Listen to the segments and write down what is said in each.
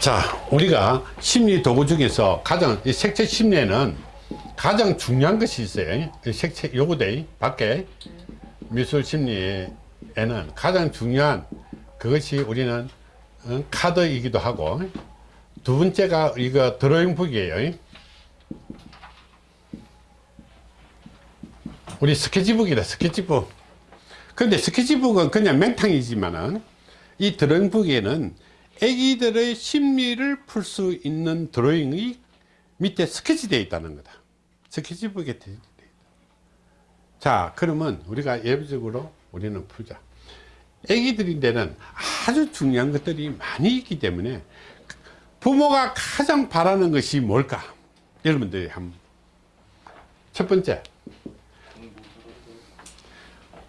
자 우리가 심리 도구 중에서 가장 이 색채 심리에는 가장 중요한 것이 있어요. 이 색채 요거대 밖에 미술 심리에는 가장 중요한 그것이 우리는 어, 카드이기도 하고 두 번째가 이거 드로잉 북이에요. 우리 스케치북이다 스케치북. 근데 스케치북은 그냥 맹탕이지만은 이 드로잉북에는 애기들의 심리를 풀 수 있는 드로잉이 밑에 스케치 되어 있다는 거다. 스케치북에 되어 있다. 자 그러면 우리가 예비적으로 우리는 풀자. 애기들인데는 아주 중요한 것들이 많이 있기 때문에 부모가 가장 바라는 것이 뭘까? 여러분들이 한번. 첫 번째.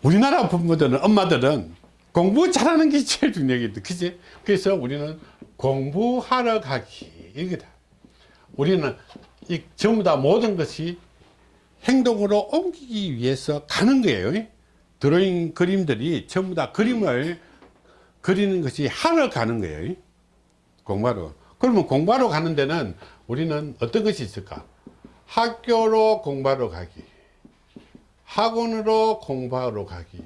우리나라 부모들은 엄마들은 공부 잘하는 게 제일 중요하겠다 그지? 그래서 우리는 공부하러 가기. 이거다. 우리는 이 전부 다 모든 것이 행동으로 옮기기 위해서 가는 거예요. 드로잉 그림들이 전부 다 그림을 그리는 것이 하러 가는 거예요. 공부하러. 그러면 공부하러 가는 데는 우리는 어떤 것이 있을까? 학교로 공부하러 가기. 학원으로 공부하러 가기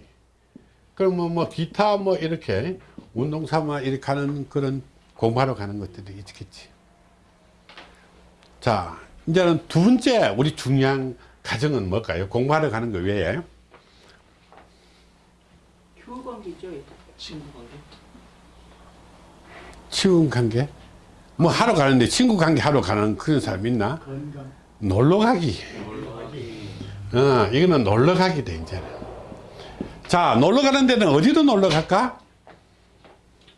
그러면 뭐 기타 뭐 이렇게 운동 삼아 이렇게 하는 그런 공부하러 가는 것들이 있겠지. 자 이제는 두 번째 우리 중요한 가정은 뭘까요? 공부하러 가는 거 외에. 교육관계죠. 친구 관계? 친구 관계? 뭐 하러 가는데 친구 관계 하러 가는 그런 사람 있나? 건강. 놀러 가기. 놀러 가기. 어, 이거는 놀러 가기 돼 이제는 자 놀러 가는 데는 어디로 놀러 갈까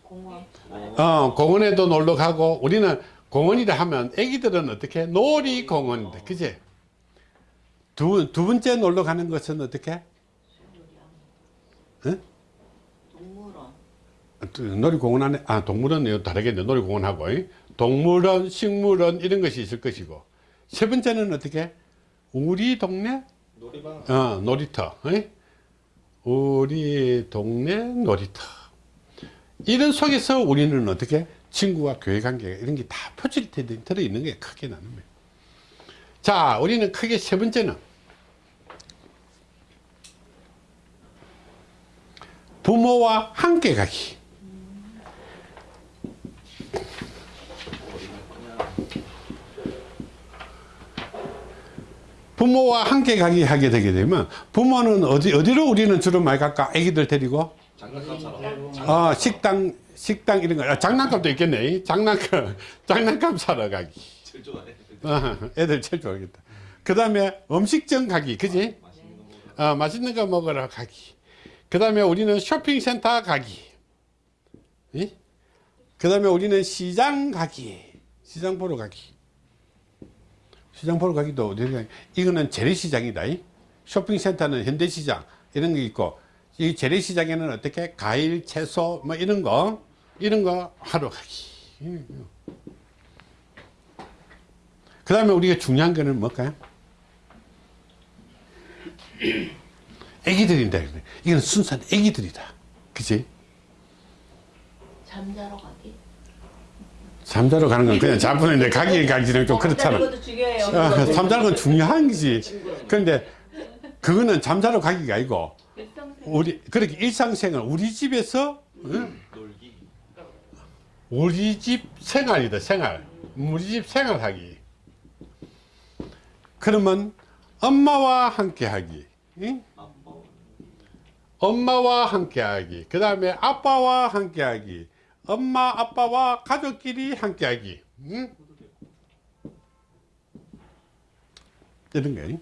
공원. 어, 공원에도 놀러 가고 우리는 공원이라 하면 애기들은 어떻게 놀이공원인데 그지 두, 두 번째 놀러 가는 것은 어떻게 응? 동물원. 또 놀이공원 안에 아 동물원은 다르겠네 놀이공원하고 이. 동물원 식물원 이런 것이 있을 것이고 세 번째는 어떻게 우리 동네 놀이방. 어, 놀이터 이. 우리 동네 놀이터. 이런 속에서 우리는 어떻게 친구와 교회 관계 이런 게 다 표출이 들어 있는 게 크게 거예요. 자 우리는 크게 세 번째는 부모와 함께 가기 부모와 함께 가기 하게 되게 되면 부모는 어디 어디로 우리는 주로 많이 갈까? 아기들 데리고? 장난감 사러. 어, 식당 식당 이런 거. 아, 장난감도 있겠네. 장난감 장난감 사러 가기. 제일 좋아해. 어, 애들 제일 좋아하겠다. 그 다음에 음식점 가기 그지. 어, 맛있는 거 먹으러. 가기. 그 다음에 우리는 쇼핑센터 가기. 그 다음에 우리는 시장 가기. 시장 보러 가기 시장 보러 가기도 어디 가 이거는 재래시장이다 이. 쇼핑센터는 현대시장 이런 게 있고 이 재래시장에는 어떻게 과일 채소 뭐 이런 거 이런 거 하러 가기. 그 다음에 우리가 중요한 거는 뭘까요? 애기들인데 이건 순수한 애기들이다. 그치? 잠자러 가기. 잠자러 가는 건 그냥 자부는데 가기 가기는 좀 그렇잖아 것도 중요해요. 아, 잠자는 건 중요한 거지 그런데 그거는 잠자러 가기가 아니고. 우리 그렇게 일상생활 우리 집에서 응? 우리 집 생활이다 생활 우리 집 생활하기 그러면 엄마와 함께 하기 응? 엄마와 함께 하기 그 다음에 아빠와 함께 하기 엄마 아빠와 가족끼리 함께 하기. 응? 이런 거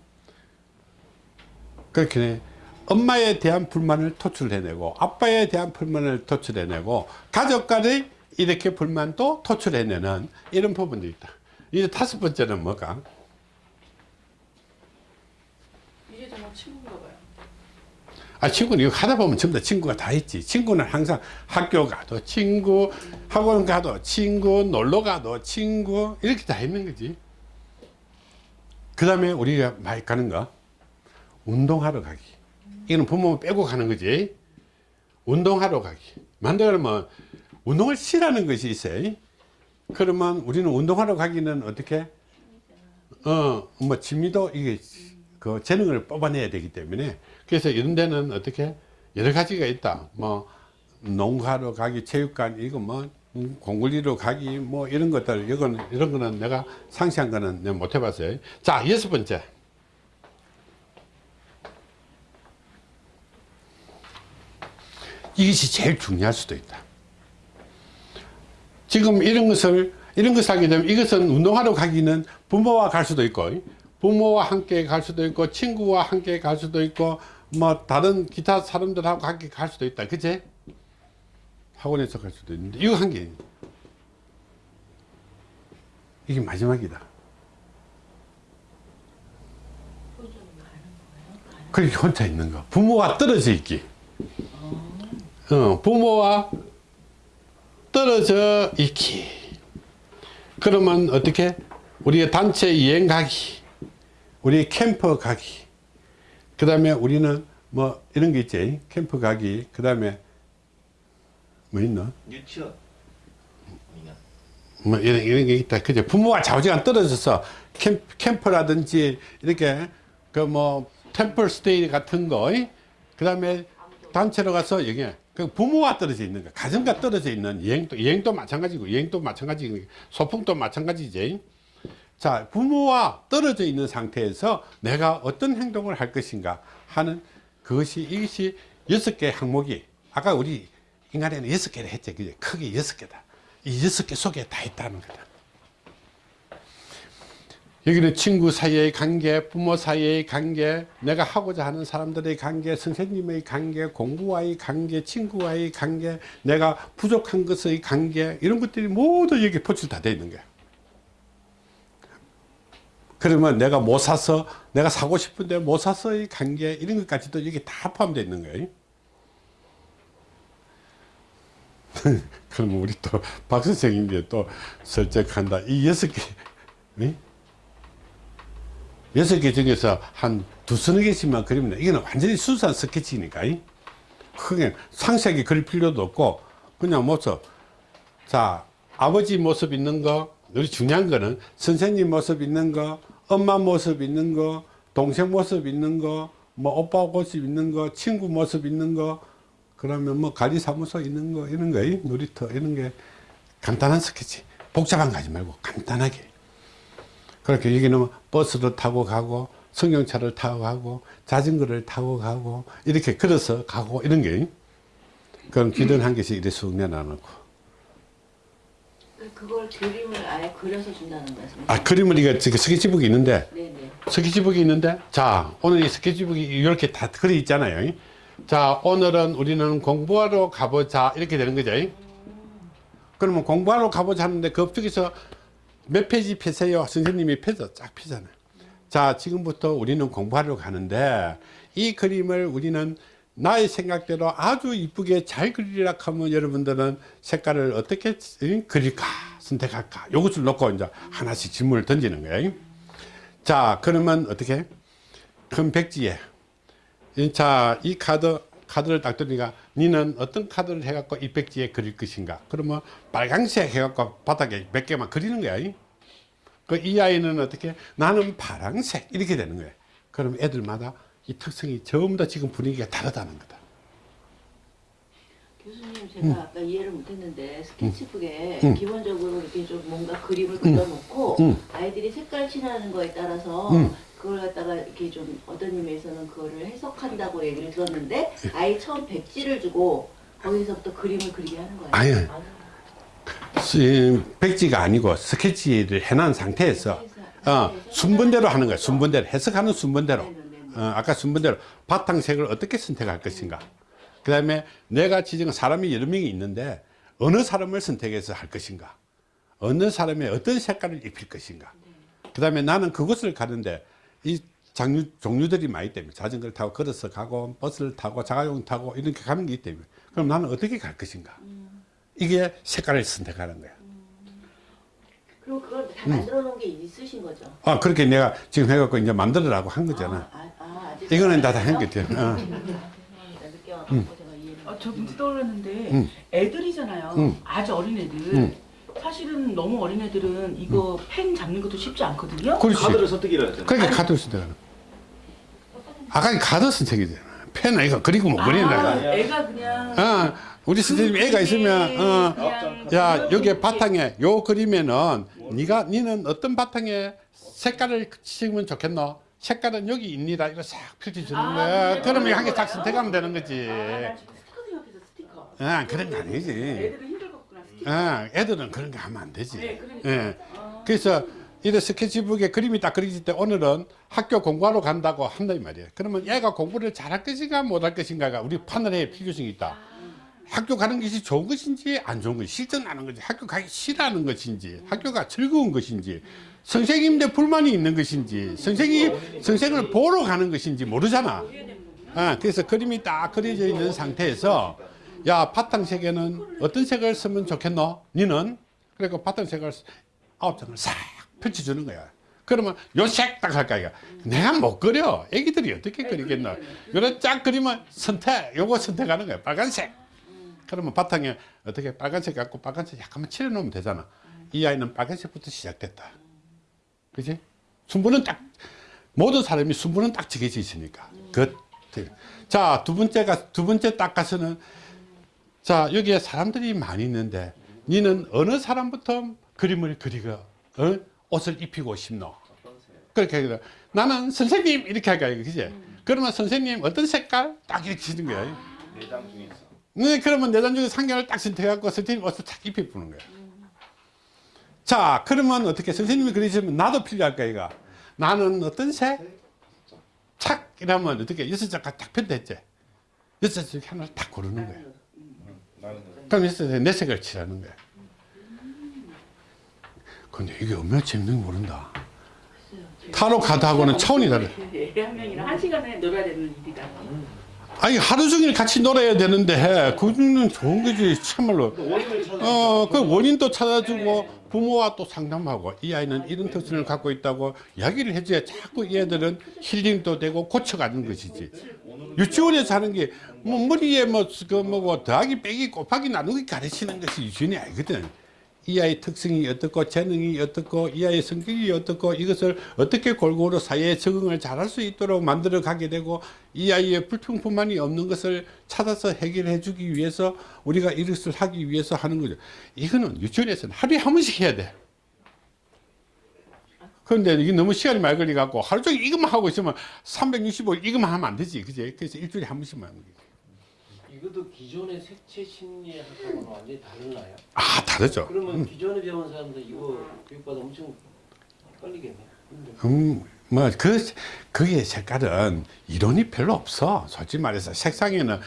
그렇게 엄마에 대한 불만을 토출해내고 아빠에 대한 불만을 토출해내고 가족 간의 이렇게 불만도 토출해내는 이런 부분도 있다. 이제 다섯 번째는 뭐가 이제 정말 친구인가 봐요. 아 친구는 이거 하다 보면 전부 다 친구가 다 있지. 친구는 항상 학교 가도 친구 학원 가도 친구 놀러 가도 친구 이렇게 다 있는 거지. 그 다음에 우리가 많이 가는 거 운동하러 가기. 이거는 부모 빼고 가는 거지. 운동하러 가기. 만들면 운동을 싫어하는 것이 있어요. 그러면 우리는 운동하러 가기는 어떻게? 어 뭐 취미도 이게 그 재능을 뽑아내야 되기 때문에 그래서 이런 데는 어떻게 여러 가지가 있다. 뭐 농가로 가기 체육관 이거 뭐 음, 공굴리로 가기 뭐 이런 것들 이건 이런 거는 내가 상시한 거는 내가 못 해봤어요. 자 여섯 번째. 이것이 제일 중요할 수도 있다. 지금 이런 것을 이런 것을 하게 되면 이것은 운동하러 가기는 부모와 갈 수도 있고 부모와 함께 갈 수도 있고 친구와 함께 갈 수도 있고 뭐 다른 기타 사람들하고 함께 갈 수도 있다. 그치? 학원에서 갈 수도 있는데. 이거 한 개. 이게 마지막이다. 그렇게 혼자 있는 거. 부모와 떨어져 있기. 어, 부모와 떨어져 있기. 그러면 어떻게? 우리가 단체 여행 가기 우리 캠프 가기. 그 다음에 우리는 뭐 이런 게 있지? 캠프 가기. 그 다음에 뭐 있나 유치원. 뭐 이런, 이런 게 있다. 그죠? 부모와 좌우지간 떨어져서 캠, 캠프라든지 이렇게 그 뭐 템플 스테이 같은 거그 다음에 단체로 가서 여기 그 부모와 떨어져 있는 거 가정과 떨어져 있는 여행도 여행도 마찬가지고 여행도 마찬가지고 소풍도 마찬가지지 자 부모와 떨어져 있는 상태에서 내가 어떤 행동을 할 것인가 하는 그것이 이것이 여섯 개 항목이 아까 우리 인간에는 여섯 개를 했지 그죠 크게 여섯 개다. 이 여섯 개 속에 다 있다는 거다. 여기는 친구 사이의 관계, 부모 사이의 관계, 내가 하고자 하는 사람들의 관계, 선생님의 관계, 공부와의 관계, 친구와의 관계, 내가 부족한 것의 관계 이런 것들이 모두 여기 포출 다 되어 있는 거야. 그러면 내가 못 사서 내가 사고 싶은데 못 사서의 관계 이런 것까지도 여기 다 포함되어 있는 거예요. 그러면 우리 또 박 선생님이 또 설득한다. 이 여섯 개, 네? 여섯 개 중에서 한 두서너 개씩만 그리면 이거는 완전히 순수한 스케치니까 이? 크게 상세하게 그릴 필요도 없고 그냥 모습 자 아버지 모습 있는 거 우리 중요한 거는 선생님 모습 있는 거 엄마 모습 있는 거 동생 모습 있는 거뭐 오빠 모습 있는 거 친구 모습 있는 거 그러면 뭐 관리사무소 있는 거 이런 거 이? 놀이터 이런 게 간단한 스케치. 복잡한 거 하지 말고 간단하게. 그렇게 여기는 버스를 타고 가고 승용차를 타고 가고 자전거를 타고 가고 이렇게 걸어서 가고 이런 게. 그럼 기둥 한 개씩 이렇게 쑥 내놔놓고 그걸 그림을 아예 그려서 준다는 말씀이세요? 아 그림을 이거 스케치북이 있는데? 네네. 스케치북이 있는데? 자 오늘 이 스케치북이 이렇게 다 그려 있잖아요. 자 오늘은 우리는 공부하러 가보자 이렇게 되는 거죠. 그러면 공부하러 가보자 하는데 그 앞쪽에서 몇 페이지 펴세요? 선생님이 펴서 쫙 펴잖아요. 자 지금부터 우리는 공부하러 가는데 이 그림을 우리는 나의 생각대로 아주 이쁘게 잘 그리라 하면 여러분들은 색깔을 어떻게 그릴까 선택할까? 요것을 놓고 이제 하나씩 질문을 던지는 거예요. 자 그러면 어떻게? 큰 백지에. 자이 카드 카드를 딱 들으니까 니는 어떤 카드를 해갖고 이 백지에 그릴 것인가? 그러면 빨강색 해갖고 바닥에 몇 개만 그리는 거야. 그 이 아이는 어떻게? 나는 파랑색. 이렇게 되는 거예요 그럼 애들마다 이 특성이 전부 다 지금 분위기가 다르다는 거다. 교수님 제가 아까 이해를 못했는데 스케치북에 음. 기본적으로 이렇게 좀 뭔가 그림을 그려놓고 음. 아이들이 색깔 칠하는 거에 따라서 음. 그걸 갖다가 이렇게 좀 어떤 의미에서는 그거를 해석한다고 얘기를 들었는데 아이 처음 백지를 주고 거기서부터 그림을 그리게 하는 거예요. 아니 백지가 아니고 스케치를 해놓은 상태에서 어, 순번대로 하는 거야. 순번대로 해석하는 순번대로. 어, 아까 순번대로 바탕색을 어떻게 선택할 것인가. 그 다음에 내가 지정한 사람이 여러 명이 있는데 어느 사람을 선택해서 할 것인가. 어느 사람의 어떤 색깔을 입힐 것인가. 그 다음에 나는 그곳을 가는데 이 장류, 종류들이 많기 때문에 자전거를 타고 걸어서 가고 버스를 타고 자가용 타고 이렇게 가는 게 있기 때문에 그럼 나는 어떻게 갈 것인가. 이게 색깔을 선택하는 거야. 그리고 그걸 다 만들어 놓은 게 있으신 거죠? 아 그렇게 내가 지금 해갖고 이제 만들어라고 한 거잖아. 아, 아, 이거는 다다안한 됐어요? 거죠 어. 이해를 아, 저 문제 떠올랐는데 음. 애들이잖아요. 음. 아주 어린 애들. 음. 사실은 너무 어린 애들은 이거 펜 잡는 것도 쉽지 않거든요. 그렇지. 카드를 선택이라 했잖아요. 그러니까 카드 선택하는. 아까 카드 선택이잖아. 펜은 이거 그리고 못 아, 그린다. 애가 그냥 어, 우리 선생님 애가 있으면 어, 야 여기 바탕에 요 그림에는 네가 니는 어떤 바탕에 색깔을 치면 좋겠노? 색깔은 여기 있니라 이거 싹 펼쳐주는 아? 그러면 이거 한개 딱 선택하면 되는 거지. 아, 나 지금 스티커 생각해서 스티커. 아 그런 거 아니지. 애들은 힘들겠구나. 아 애들은 그런 거 하면 안 되지. 네, 그러니까. 예. 아. 그래서 이래 스케치북에 그림이 딱 그려질 때 오늘은 학교 공부하러 간다고 한다 이 말이에요. 그러면 얘가 공부를 잘할 것인가 못할 것인가가 우리 판단에 필요성이 있다. 학교 가는 것이 좋은 것인지 안 좋은 것인지 실증나는 것인지 학교 가기 싫어하는 것인지 학교가 즐거운 것인지 선생님들 불만이 있는 것인지 선생님 선생을 보러 가는 것인지 모르잖아. 아, 그래서 그림이 딱 그려져 있는 상태에서 야 바탕색에는 어떤 색을 쓰면 좋겠노? 니는 그러니까 바탕색을 아홉 장을 싹 펼쳐주는 거야. 그러면 요 색 딱 할까 이거. 내가 못 그려. 애기들이 어떻게 그리겠노? 요래 쫙 그리면 선택. 요거 선택하는 거야. 빨간색. 그러면 바탕에 어떻게 빨간색 갖고 빨간색 약간만 칠해 놓으면 되잖아. 이 아이는 빨간색부터 시작됐다. 그지? 순부는 딱 모든 사람이 순부는 딱 정해져 있으니까. 그 자, 두 번째가 두 번째 딱 가서는 자, 여기에 사람들이 많이 있는데 니는 어느 사람부터 그림을 그리고 어? 옷을 입히고 싶노? 그렇게 하기로 나는 선생님 이렇게 할까 그지? 그러면 선생님 어떤 색깔 딱 이렇게 치는 거야. 내장 중에서. 네, 그러면 내단 중에 상견을 딱 선택해갖고 선생님 옷을 탁 입혀보는 거야. 자, 그러면 어떻게 선생님이 그러시면 나도 필요할까, 이가 나는 어떤 색? 착! 이러면 어떻게 여섯 장까지 딱 편됐지? 여섯 장 하나를 딱 고르는 거야. 나는 그럼 여섯 장내 색을 칠하는 거야. 근데 이게 얼마나 재밌는 지 모른다. 타로 카드하고는 차원이 다르 애한 명이랑 한 시간에 놀아야 되는 일이다. 아니, 하루 종일 같이 놀아야 되는데, 그거는 좋은 거지, 참말로. 찾아. 어, 그 원인도 찾아주고 부모와 또 상담하고 이 아이는 이런 특성을 갖고 있다고 이야기를 해줘야 자꾸 얘들은 힐링도 되고 고쳐가는 것이지. 유치원에서 하는 게 뭐 머리에 뭐그 뭐고 더하기 빼기 곱하기 나누기 가르치는 것이 유치원이 아니거든. 이 아이 특성이 어떻고 재능이 어떻고 이 아이 성격이 어떻고 이것을 어떻게 골고루 사회에 적응을 잘할 수 있도록 만들어 가게 되고 이 아이의 불평불만이 없는 것을 찾아서 해결해 주기 위해서 우리가 이것을 하기 위해서 하는 거죠. 이거는 유치원에서는 하루에 한 번씩 해야 돼. 그런데 이게 너무 시간이 많이 걸려 갖고 하루 종일 이것만 하고 있으면 365일 이것만 하면 안 되지. 그지? 그래서 일주일에 한 번씩만 하는 거지. 이것도 기존의 색채 심리학하고는 완전히 달라요. 아, 다르죠. 그러면 기존에 배운 사람들 이거 교육받아 엄청 헷갈리겠네. 음, 뭐, 그, 그게 색깔은 이론이 별로 없어. 솔직히 말해서 색상에는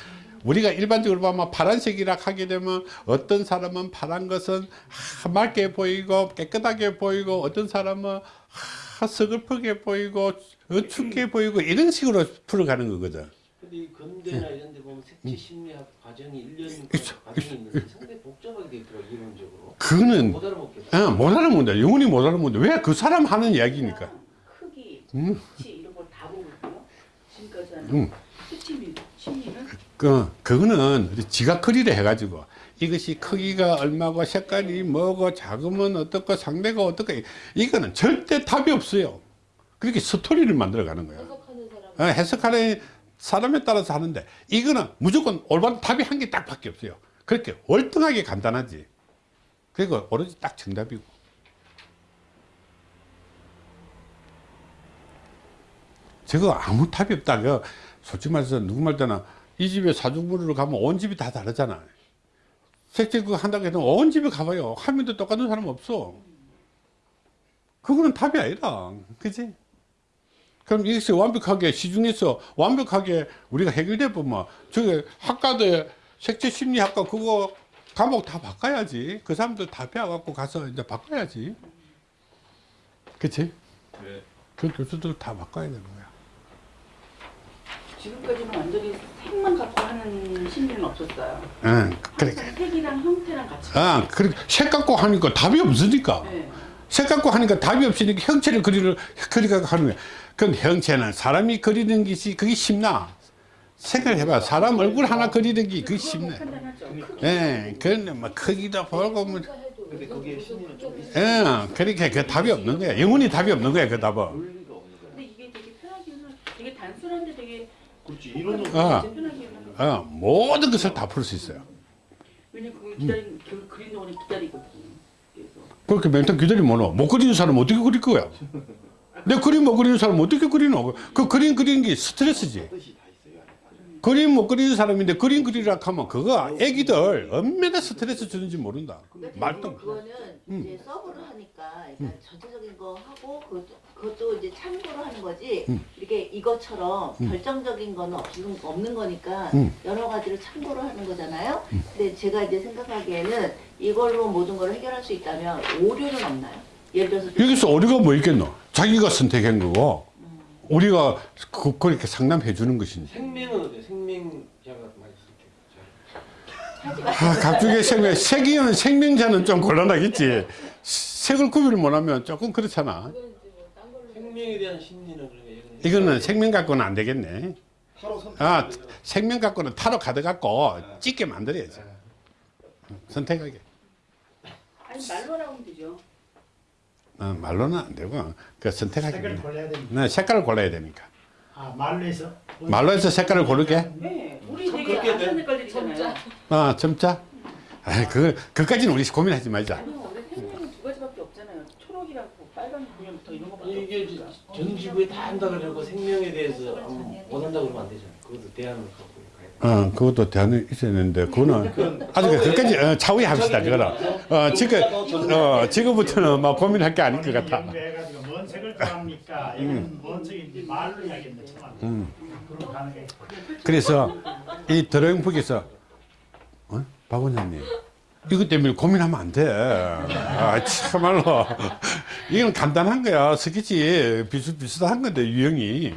우리가 일반적으로 보면 파란색이라 하게 되면 어떤 사람은 파란 것은 하, 맑게 보이고 깨끗하게 보이고 어떤 사람은 하, 서글프게 보이고 어, 춥게 보이고 이런 식으로 풀어가는 거거든. 근데 이 근대나 이런 데 보면 색채 심리학 과정이 1년 있어, 과정이 있는데 상당히 복잡하게 돼 있더라고 이론적으로. 그거는 못 알아먹겠어. 어, 못 알아먹는다. 영원히 못 알아먹는다. 왜 그 사람 하는 이야기니까. 크기, 음. 위치 이런 걸 다 보고 있고요. 지금까지 하는 음. 수치미, 심리는 그, 그거는 지가 크리를 해가지고 이것이 크기가 얼마고 색깔이 뭐고 작으면 어떻고 상대가 어떻고 이거는 절대 답이 없어요. 그렇게 스토리를 만들어 가는 거예요. 해석하는 사람에 따라서 하는데 이거는 무조건 올바른 답이 한 개 딱 밖에 없어요. 그렇게 월등하게 간단하지. 그리고 오로지 딱 정답이고. 저거 아무 답이 없다. 그 솔직히 말해서 누구 말 때나 이 집에 사주부를 가면 온 집이 다 다르잖아. 색채 그거 한다고 해도 온 집에 가봐요. 한 명도 똑같은 사람 없어. 그거는 답이 아니다. 그지? 그럼 이것이 완벽하게 시중에서 완벽하게 우리가 해결돼 보면 저게 학과대 색채 심리학과 그거 과목 다 바꿔야지. 그 사람들 다 배워갖고 가서 이제 바꿔야지. 그치? 네. 그 교수들 다 바꿔야 되는 거야. 지금까지는 완전히 색만 갖고 하는 심리는 없었어요. 응. 항상 색이랑 형태랑 같이. 아, 그래. 색 갖고 하니까 답이 없으니까. 네. 색 갖고 하니까 답이 없으니까 형체를 그리를, 그리가 하는 거야. 그럼 형체는 사람이 그리는 것이 그게 쉽나? 생각을 해봐. 사람 얼굴 하나 그리는 게 그게 쉽네. 판단하죠. 예, 그런데 뭐 크기도 보고 뭐. 예, 그렇게 그 답이 없는 거야. 영원히 답이 없는 거야, 그 답은. 논리가 없는 거야. 근데 이게 되게 편하기는 되게 단순한데 되게 그렇지 이론은 아. 진짜 편하기는 하다. 어, 모든 것을 다 풀 수 있어요. 그걸 기다린 그 그린 동안에 기다리거든요. 그렇게 멘탈 기다리면 못 그리는 사람 어떻게 그릴 거야? 내 그림 못 그리는 사람 어떻게 그리노? 그 그림 그리는 게 스트레스지. 그림 못 그리는 사람인데 그림 그리라 하면 그거 애기들 얼마나 스트레스 주는지 모른다. 말도 그거는 음. 이제 서브를 하니까 그러니까 전체적인 거 하고 그것도, 그것도 이제 참고로 하는 거지 음. 이렇게 이것처럼 결정적인 거는 없는, 없는 거니까 음. 여러 가지를 참고로 하는 거잖아요. 근데 제가 이제 생각하기에는 이걸로 모든 걸 해결할 수 있다면 오류는 없나요? 예를 들어서 여기서 오류가 뭐 있겠노? 자기가 선택한 거고 우리가 그, 그렇게 상담해 주는 것이지. 생명은 어때? 많이 쓸게. 마. 아, 갑자기 생명, 색이는 생명자는 좀 곤란하겠지. 색을 구별을 못하면 조금 그렇잖아. 생명에 대한 심리는 그러면 이거는 이거는 생명 갖고는 안 되겠네. 타로 선. 아, 생명 갖고는 타로 카드 갖고 찍게 만들어야지. 선택하게. 아니 말로 나오면 되죠. 어, 말로는 안 되고 그 선택하게. 색을 골라야 되니까. 네, 색깔을 골라야 되니까. 아 말로 해서. 말로 해서 색깔을 고르게. 네, 우리 참 되게 아시안 색깔들이잖아요. 아, 점자. 아, 그 그까지는 우리 고민하지 말자. 아니요, 원래 생명은 두 가지밖에 없잖아요. 초록이라고 빨간 그냥부터 이게. 전 지구에 다 한다 그러고 생명에 대해서 못 한다 그러면 안 되잖아. 그것도 대안을 갖고. 어, 그것도 대안이 있었는데 그거는 아직 그까지 어, 차후에 합시다. 그거는. 어, 지금 어, 지금부터는 막 고민할 게 아닌 것 같아. 연구해가지고 뭔 색을 좋아합니까? 이건 뭔 색인지 말로 이야기했는데 참. 그럼 가능해. 그래서 이 드로잉북에서 어? 박 원장님 이것 때문에 고민하면 안 돼. 아, 참말로. 이건 간단한 거야. 스케치 비슷비슷한 건데, 유형이.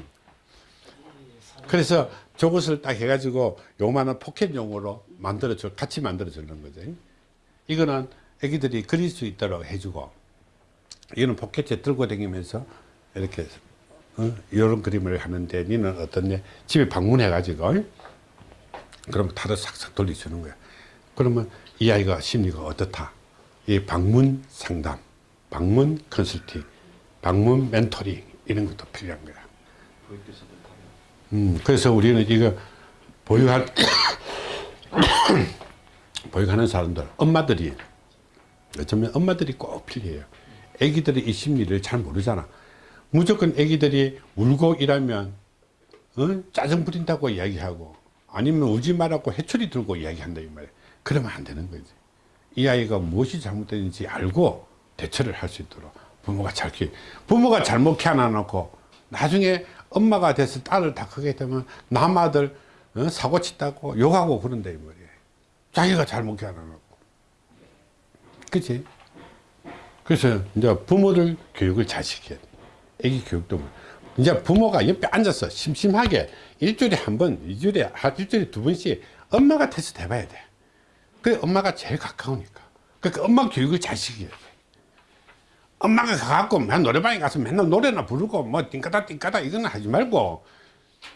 그래서 저것을 딱 해가지고 요만한 포켓용으로 만들어줘, 같이 만들어주는 거죠. 이거는 애기들이 그릴 수 있도록 해주고, 이거는 포켓에 들고 다니면서 이렇게 어? 이런 그림을 하는데 니는 어떻냐 집에 방문해가지고 그럼 다들 싹싹 돌려주는 거야 그러면 이 아이가 심리가 어떻다 이 방문 상담 방문 컨설팅 방문 멘토링 이런 것도 필요한 거야. 음, 그래서 우리는 이거 보육할 보육하는 사람들 엄마들이 어쩌면 엄마들이 꼭 필요해요 애기들이 이 심리를 잘 모르잖아 무조건 애기들이 울고 이러면 어? 짜증 부린다고 이야기하고 아니면 우지 말라고 해초리 들고 이야기한다 이 말이야 그러면 안 되는 거지 이 아이가 무엇이 잘못됐는지 알고 대처를 할 수 있도록 부모가 잘 키, 부모가 잘못 키워놔놓고 나중에 엄마가 돼서 딸을 다 크게 되면 남 아들 어? 사고 치다고 욕하고 그런다 이 말이야 자기가 잘못 키워놔놓고 그치? 그래서 이제 부모들 교육을 잘 시켜야 돼. 애기 교육도 이제 부모가 옆에 앉아서 심심하게 일주일에 한 번, 이주일에 한 일주일에 두 번씩 엄마가 테스트 해봐야 돼. 그 엄마가 제일 가까우니까. 그러니까 엄마 교육을 잘 시켜야 돼. 엄마가 가갖고 맨 노래방에 가서 맨날 노래나 부르고 뭐 띵까다 띵까다 이거는 하지 말고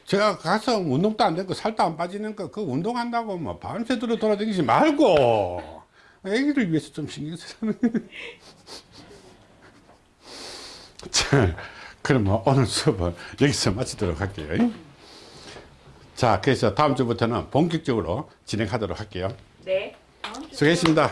제가 가서 운동도 안 되고 살도 안 빠지는 거그 운동한다고 뭐 밤새도록 돌아다니지 말고 애기를 위해서 좀 신경 쓰는 자, 그러면 오늘 수업은 여기서 마치도록 할게요. 자, 그래서 다음 주부터는 본격적으로 진행하도록 할게요. 수고했습니다.